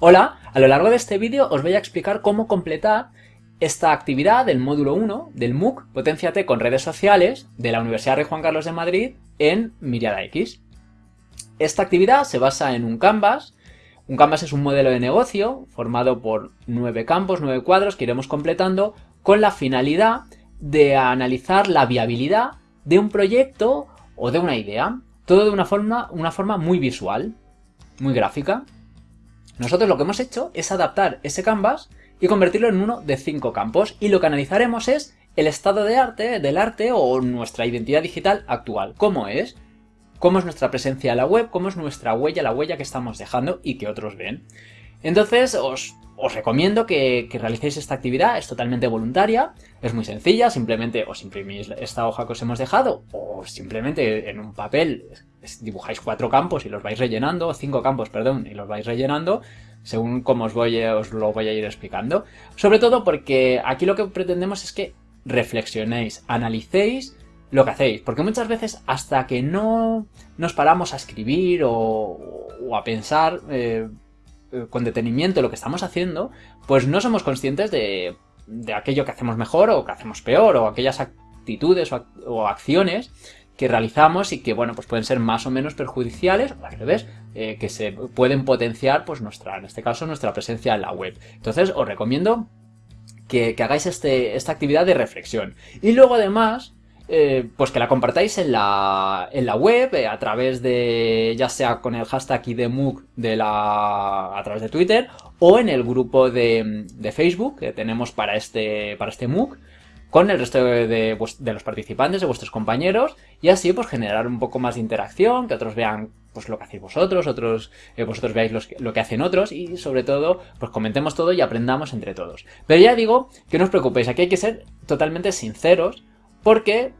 Hola, a lo largo de este vídeo os voy a explicar cómo completar esta actividad del módulo 1 del MOOC Potenciate con redes sociales de la Universidad Rey Juan Carlos de Madrid en Miriada X. Esta actividad se basa en un Canvas. Un Canvas es un modelo de negocio formado por nueve campos, nueve cuadros que iremos completando con la finalidad de analizar la viabilidad de un proyecto o de una idea. Todo de una forma, una forma muy visual, muy gráfica. Nosotros lo que hemos hecho es adaptar ese canvas y convertirlo en uno de cinco campos y lo que analizaremos es el estado de arte, del arte o nuestra identidad digital actual. ¿Cómo es? ¿Cómo es nuestra presencia en la web? ¿Cómo es nuestra huella, la huella que estamos dejando y que otros ven? Entonces os, recomiendo que, que, realicéis esta actividad, es totalmente voluntaria, es muy sencilla, simplemente os imprimís esta hoja que os hemos dejado o simplemente en un papel dibujáis cuatro campos y los vais rellenando, cinco campos, perdón, y los vais rellenando, según como os, voy, os lo voy a ir explicando. Sobre todo porque aquí lo que pretendemos es que reflexionéis, analicéis lo que hacéis, porque muchas veces hasta que no nos paramos a escribir o, a pensar eh, con detenimiento lo que estamos haciendo, pues no somos conscientes de, aquello que hacemos mejor o que hacemos peor, o aquellas actitudes o acciones que realizamos y que, bueno, pues pueden ser más o menos perjudiciales, o al revés, eh, que se pueden potenciar, pues nuestra, en este caso, nuestra presencia en la web. Entonces, os recomiendo que, hagáis este, esta actividad de reflexión. Y luego, además, eh, pues que la compartáis en la, en la web, eh, a través de, ya sea con el hashtag IDMUC de la, a través de Twitter, o en el grupo de, de Facebook que tenemos para este, para este MOOC, con el resto de, los participantes, de vuestros compañeros, y así pues generar un poco más de interacción, que otros vean pues lo que hacéis vosotros, otros eh, vosotros veáis lo que hacen otros y sobre todo pues comentemos todo y aprendamos entre todos. Pero ya digo que no os preocupéis, aquí hay que ser totalmente sinceros porque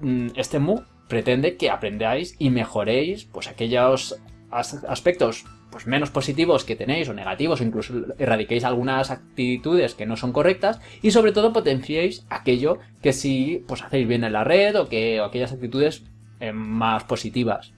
mm, este MOOC pretende que aprendáis y mejoréis pues aquellos aspectos pues menos positivos que tenéis o negativos o incluso erradiquéis algunas actitudes que no son correctas y sobre todo potenciéis aquello que sí pues hacéis bien en la red o que aquellas actitudes eh, más positivas.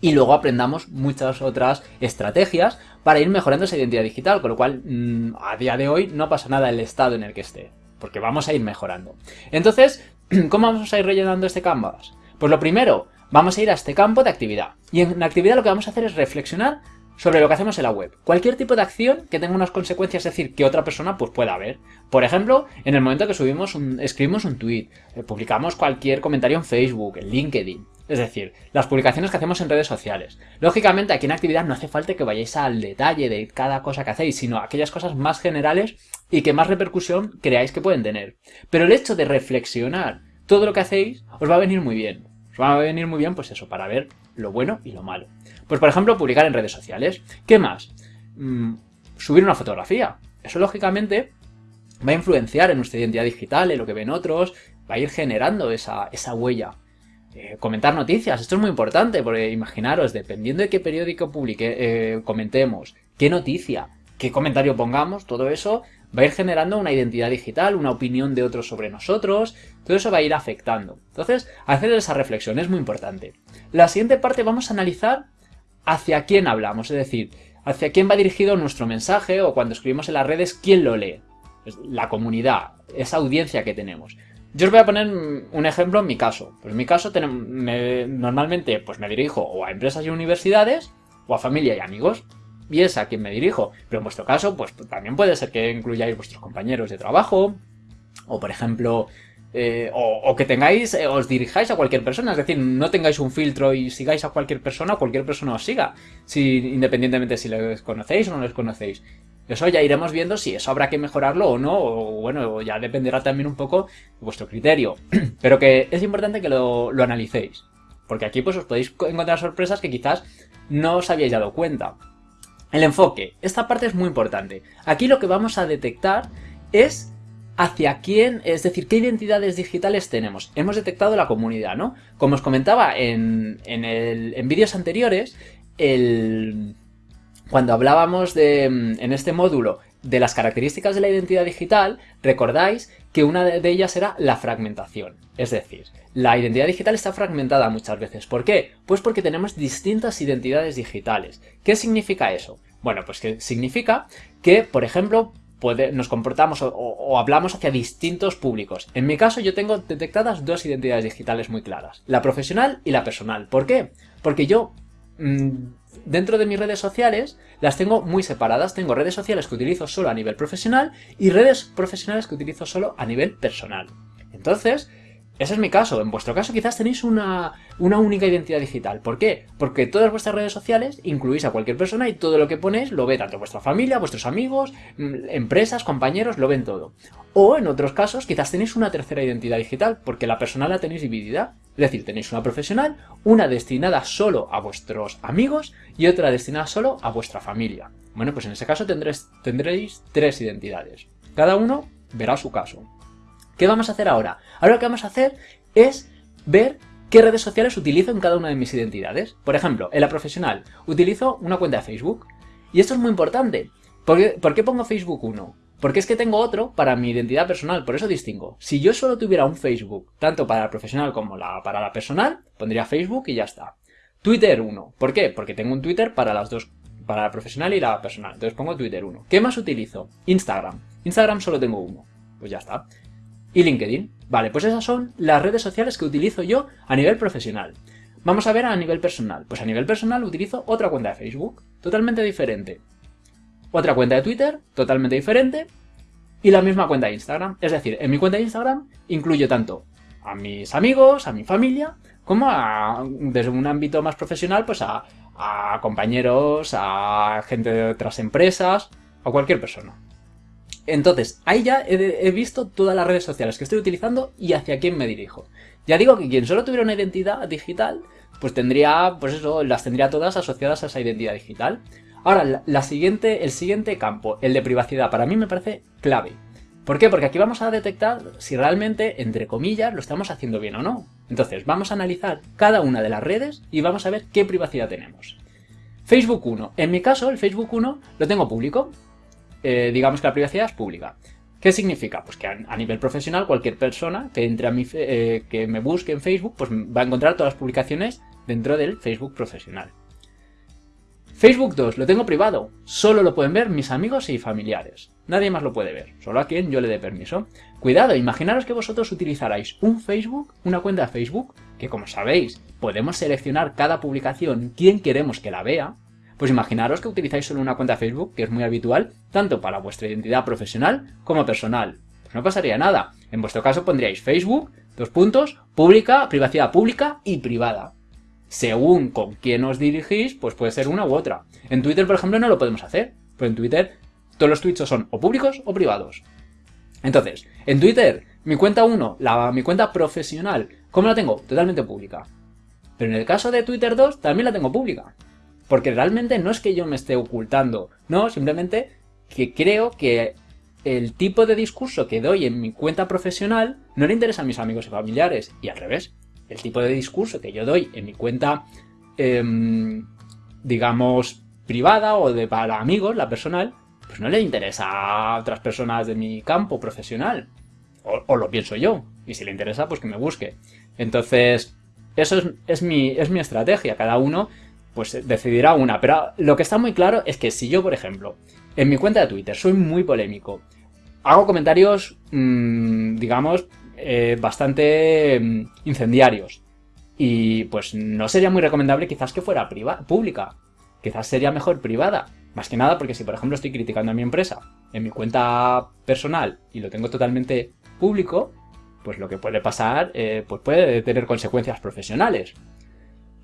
Y luego aprendamos muchas otras estrategias para ir mejorando esa identidad digital, con lo cual mm, a día de hoy no pasa nada el estado en el que esté, porque vamos a ir mejorando. Entonces, ¿cómo vamos a ir rellenando este canvas? Pues lo primero, vamos a ir a este campo de actividad. Y en actividad lo que vamos a hacer es reflexionar sobre lo que hacemos en la web. Cualquier tipo de acción que tenga unas consecuencias, es decir, que otra persona pues pueda ver. Por ejemplo, en el momento que subimos un, escribimos un tweet, eh, publicamos cualquier comentario en Facebook, en LinkedIn. Es decir, las publicaciones que hacemos en redes sociales. Lógicamente, aquí en actividad no hace falta que vayáis al detalle de cada cosa que hacéis, sino aquellas cosas más generales y que más repercusión creáis que pueden tener. Pero el hecho de reflexionar todo lo que hacéis os va a venir muy bien. Os va a venir muy bien, pues eso, para ver lo bueno y lo malo. Pues por ejemplo, publicar en redes sociales. ¿Qué más? Mm, subir una fotografía. Eso lógicamente va a influenciar en nuestra identidad digital, en lo que ven otros, va a ir generando esa, huella. Eh, comentar noticias, esto es muy importante, porque imaginaros, dependiendo de qué periódico publique, eh, comentemos, qué noticia, qué comentario pongamos, todo eso va a ir generando una identidad digital, una opinión de otros sobre nosotros, todo eso va a ir afectando. Entonces, hacer esa reflexión es muy importante. La siguiente parte vamos a analizar hacia quién hablamos, es decir, hacia quién va dirigido nuestro mensaje o cuando escribimos en las redes, quién lo lee. La comunidad, esa audiencia que tenemos. Yo os voy a poner un ejemplo en mi caso. Pues en mi caso normalmente pues me dirijo o a empresas y universidades o a familia y amigos a quien me dirijo. Pero en vuestro caso, pues también puede ser que incluyáis vuestros compañeros de trabajo, o por ejemplo, eh, o, que tengáis, eh, os dirijáis a cualquier persona, es decir, no tengáis un filtro y sigáis a cualquier persona, cualquier persona os siga, si, independientemente si les conocéis o no les conocéis. Eso ya iremos viendo si eso habrá que mejorarlo o no, o bueno, ya dependerá también un poco de vuestro criterio. Pero que es importante que lo, lo analicéis, porque aquí pues os podéis encontrar sorpresas que quizás no os habíais dado cuenta. El enfoque. Esta parte es muy importante. Aquí lo que vamos a detectar es hacia quién, es decir, qué identidades digitales tenemos. Hemos detectado la comunidad, ¿no? Como os comentaba en, en, vídeos anteriores, el, cuando hablábamos de, en este módulo de las características de la identidad digital, recordáis que una de ellas era la fragmentación. Es decir, la identidad digital está fragmentada muchas veces. ¿Por qué? Pues porque tenemos distintas identidades digitales. ¿Qué significa eso? Bueno, pues que significa que, por ejemplo, nos comportamos o, hablamos hacia distintos públicos. En mi caso yo tengo detectadas dos identidades digitales muy claras, la profesional y la personal. ¿Por qué? Porque yo mm, dentro de mis redes sociales las tengo muy separadas. Tengo redes sociales que utilizo solo a nivel profesional y redes profesionales que utilizo solo a nivel personal. Entonces, ese es mi caso. En vuestro caso quizás tenéis una, única identidad digital. ¿Por qué? Porque todas vuestras redes sociales incluís a cualquier persona y todo lo que ponéis lo ve tanto vuestra familia, vuestros amigos, mm, empresas, compañeros, lo ven todo. O en otros casos quizás tenéis una tercera identidad digital porque la personal la tenéis dividida. Es decir, tenéis una profesional, una destinada solo a vuestros amigos y otra destinada solo a vuestra familia. Bueno, pues en ese caso tendréis, tres identidades. Cada uno verá su caso. ¿Qué vamos a hacer ahora? Ahora lo que vamos a hacer es ver qué redes sociales utilizo en cada una de mis identidades. Por ejemplo, en la profesional utilizo una cuenta de Facebook. Y esto es muy importante. ¿Por qué, pongo Facebook 1? Porque es que tengo otro para mi identidad personal, por eso distingo. Si yo solo tuviera un Facebook, tanto para la profesional como para la personal, pondría Facebook y ya está. Twitter 1. ¿Por qué? Porque tengo un Twitter para las dos, para la profesional y la personal. Entonces pongo Twitter 1. ¿Qué más utilizo? Instagram. Instagram solo tengo uno. Pues ya está y LinkedIn. Vale, pues esas son las redes sociales que utilizo yo a nivel profesional. Vamos a ver a nivel personal. Pues a nivel personal utilizo otra cuenta de Facebook, totalmente diferente. Otra cuenta de Twitter, totalmente diferente. Y la misma cuenta de Instagram. Es decir, en mi cuenta de Instagram incluyo tanto a mis amigos, a mi familia, como a, desde un ámbito más profesional, pues a, a compañeros, a gente de otras empresas, a cualquier persona. Entonces, ahí ya he, visto todas las redes sociales que estoy utilizando y hacia quién me dirijo. Ya digo que quien solo tuviera una identidad digital, pues tendría, pues eso, las tendría todas asociadas a esa identidad digital. Ahora, el siguiente campo, el de privacidad, para mí me parece clave. ¿Por qué? Porque aquí vamos a detectar si realmente, entre comillas, lo estamos haciendo bien o no. Entonces, vamos a analizar cada una de las redes y vamos a ver qué privacidad tenemos. Facebook 1. En mi caso, el Facebook 1 lo tengo público. Eh, digamos que la privacidad es pública. ¿Qué significa? Pues que a, nivel profesional cualquier persona que entre a mi, eh, que me busque en Facebook pues va a encontrar todas las publicaciones dentro del Facebook profesional. Facebook 2, lo tengo privado. Solo lo pueden ver mis amigos y familiares. Nadie más lo puede ver, solo a quien yo le dé permiso. Cuidado, imaginaros que vosotros utilizarais un Facebook, una cuenta de Facebook, que como sabéis, podemos seleccionar cada publicación, quién queremos que la vea, pues imaginaros que utilizáis solo una cuenta Facebook, que es muy habitual, tanto para vuestra identidad profesional como personal. Pues no pasaría nada. En vuestro caso pondríais Facebook, dos puntos, pública, privacidad pública y privada. Según con quién os dirigís, pues puede ser una u otra. En Twitter, por ejemplo, no lo podemos hacer. Pues en Twitter todos los tweets son o públicos o privados. Entonces, en Twitter, mi cuenta 1, la, mi cuenta profesional, ¿cómo la tengo? Totalmente pública. Pero en el caso de Twitter 2, también la tengo pública. Porque realmente no es que yo me esté ocultando, no, simplemente que creo que el tipo de discurso que doy en mi cuenta profesional no le interesa a mis amigos y familiares, y al revés, el tipo de discurso que yo doy en mi cuenta, em, digamos, privada o de para amigos, la personal, pues no le interesa a otras personas de mi campo profesional, o, lo pienso yo, y si le interesa, pues que me busque. Entonces, eso es, mi, es mi estrategia, cada uno pues decidirá una. Pero lo que está muy claro es que si yo, por ejemplo, en mi cuenta de Twitter soy muy polémico, hago comentarios, mm, digamos, eh, bastante mm, incendiarios, y pues no sería muy recomendable quizás que fuera pública, quizás sería mejor privada. Más que nada porque si por ejemplo estoy criticando a mi empresa en mi cuenta personal y lo tengo totalmente público, pues lo que puede pasar eh, pues puede tener consecuencias profesionales.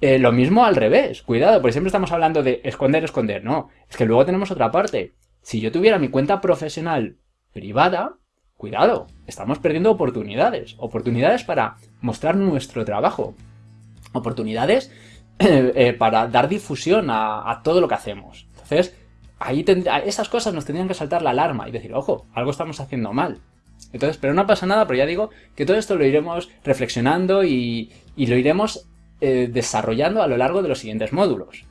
Eh, lo mismo al revés, cuidado, porque siempre estamos hablando de esconder, esconder, no, es que luego tenemos otra parte. Si yo tuviera mi cuenta profesional privada, cuidado, estamos perdiendo oportunidades, oportunidades para mostrar nuestro trabajo, oportunidades eh, para dar difusión a, todo lo que hacemos. Entonces, ahí esas cosas nos tendrían que saltar la alarma y decir, ojo, algo estamos haciendo mal. Entonces, pero no pasa nada, pero ya digo que todo esto lo iremos reflexionando y, y lo iremos eh, desarrollando a lo largo de los siguientes módulos.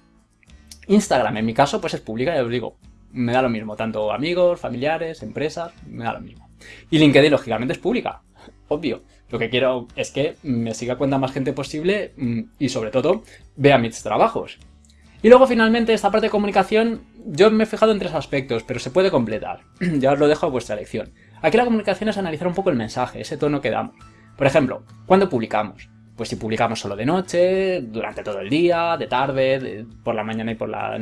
Instagram, en mi caso, pues es pública, ya os digo, me da lo mismo, tanto amigos, familiares, empresas, me da lo mismo. Y LinkedIn, lógicamente, es pública, obvio. Lo que quiero es que me siga cuenta más gente posible mm, y, sobre todo, vea mis trabajos. Y luego, finalmente, esta parte de comunicación yo me he fijado en tres aspectos, pero se puede completar. ya os lo dejo a vuestra elección. Aquí la comunicación es analizar un poco el mensaje, ese tono que damos. Por ejemplo, ¿cuándo publicamos? Pues si publicamos solo de noche, durante todo el día, de tarde, por la mañana y por la,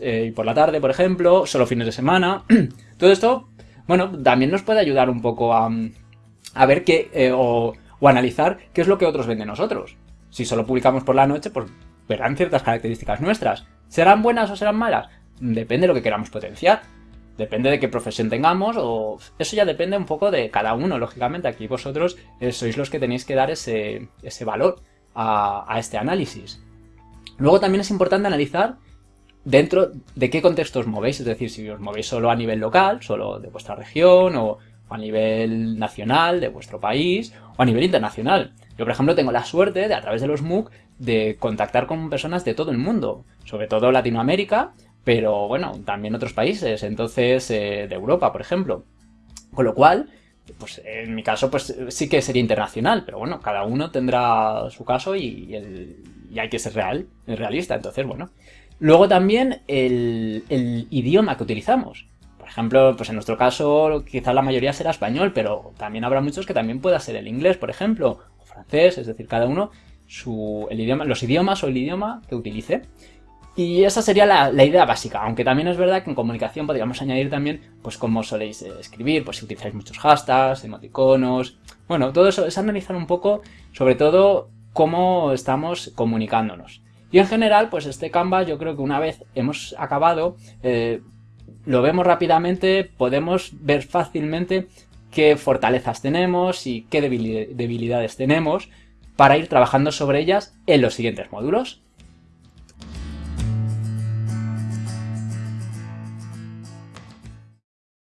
eh, y por la tarde, por ejemplo, solo fines de semana. todo esto, bueno, también nos puede ayudar un poco a, ver qué, eh, o, o analizar qué es lo que otros ven de nosotros. Si solo publicamos por la noche, pues verán ciertas características nuestras. ¿Serán buenas o serán malas? Depende de lo que queramos potenciar. Depende de qué profesión tengamos o eso ya depende un poco de cada uno, lógicamente. Aquí vosotros eh, sois los que tenéis que dar ese, valor a, este análisis. Luego también es importante analizar dentro de qué contexto os movéis, es decir, si os movéis solo a nivel local, solo de vuestra región, o a nivel nacional, de vuestro país, o a nivel internacional. Yo, por ejemplo, tengo la suerte de, a través de los MOOC, de contactar con personas de todo el mundo, sobre todo Latinoamérica, pero bueno, también otros países, entonces eh, de Europa, por ejemplo. Con lo cual, pues en mi caso, pues sí que sería internacional, pero bueno, cada uno tendrá su caso y, hay que ser real, realista, entonces bueno. Luego también el, idioma que utilizamos. Por ejemplo, pues en nuestro caso quizás la mayoría será español, pero también habrá muchos que también pueda ser el inglés, por ejemplo, o francés, es decir, cada uno su, el idioma, los idiomas o el idioma que utilice. Y esa sería la, idea básica, aunque también es verdad que en comunicación podríamos añadir también, pues cómo soléis eh, escribir, pues si utilizáis muchos hashtags, emoticonos... Bueno, todo eso es analizar un poco, sobre todo, cómo estamos comunicándonos. Y en general, pues este Canva yo creo que una vez hemos acabado, eh, lo vemos rápidamente, podemos ver fácilmente qué fortalezas tenemos y qué debilidades tenemos para ir trabajando sobre ellas en los siguientes módulos.